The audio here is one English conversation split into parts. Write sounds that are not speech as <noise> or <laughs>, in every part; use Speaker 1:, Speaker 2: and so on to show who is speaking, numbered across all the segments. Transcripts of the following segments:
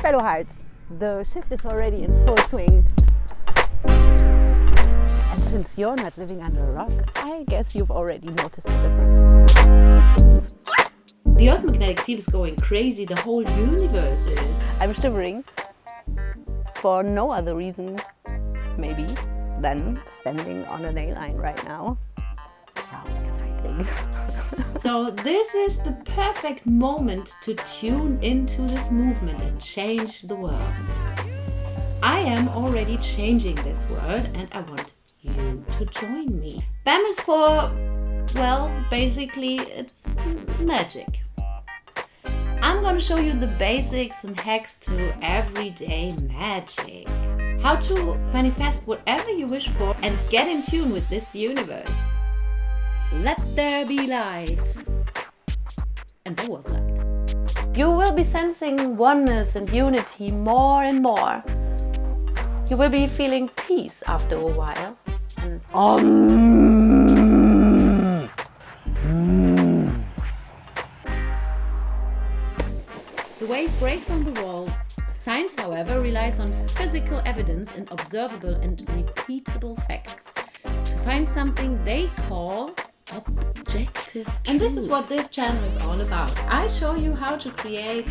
Speaker 1: fellow hearts, the shift is already in full swing. And since you're not living under a rock, I guess you've already noticed the difference.
Speaker 2: The Earth magnetic field is going crazy, the whole universe is.
Speaker 1: I'm shivering for no other reason, maybe, than standing on an a nail line right now. How exciting. <laughs>
Speaker 2: So this is the perfect moment to tune into this movement and change the world. I am already changing this world and I want you to join me. BAM is for, well, basically it's magic. I'm gonna show you the basics and hacks to everyday magic. How to manifest whatever you wish for and get in tune with this universe. Let there be light. And there was light. You will be sensing oneness and unity more and more. You will be feeling peace after a while. And um. The wave breaks on the wall. Science, however, relies on physical evidence and observable and repeatable facts to find something they call objective And this is what this channel is all about. I show you how to create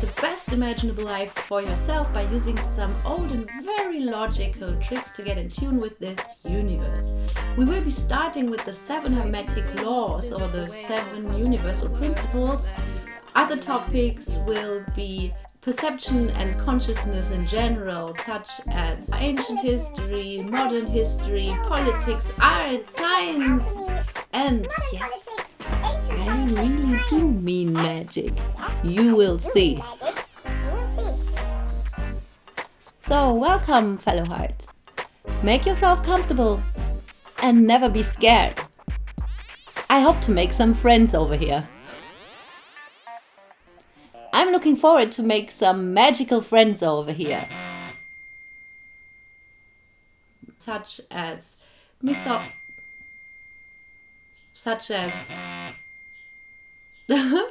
Speaker 2: the best imaginable life for yourself by using some old and very logical tricks to get in tune with this universe. We will be starting with the seven hermetic laws or the seven universal principles. Other topics will be perception and consciousness in general, such as ancient history, modern history, politics, art, science, and yes, I really do mean magic. You will see. So, welcome, fellow hearts. Make yourself comfortable and never be scared. I hope to make some friends over here. I'm looking forward to make some magical friends over here. Such as mytho such as <laughs> <laughs>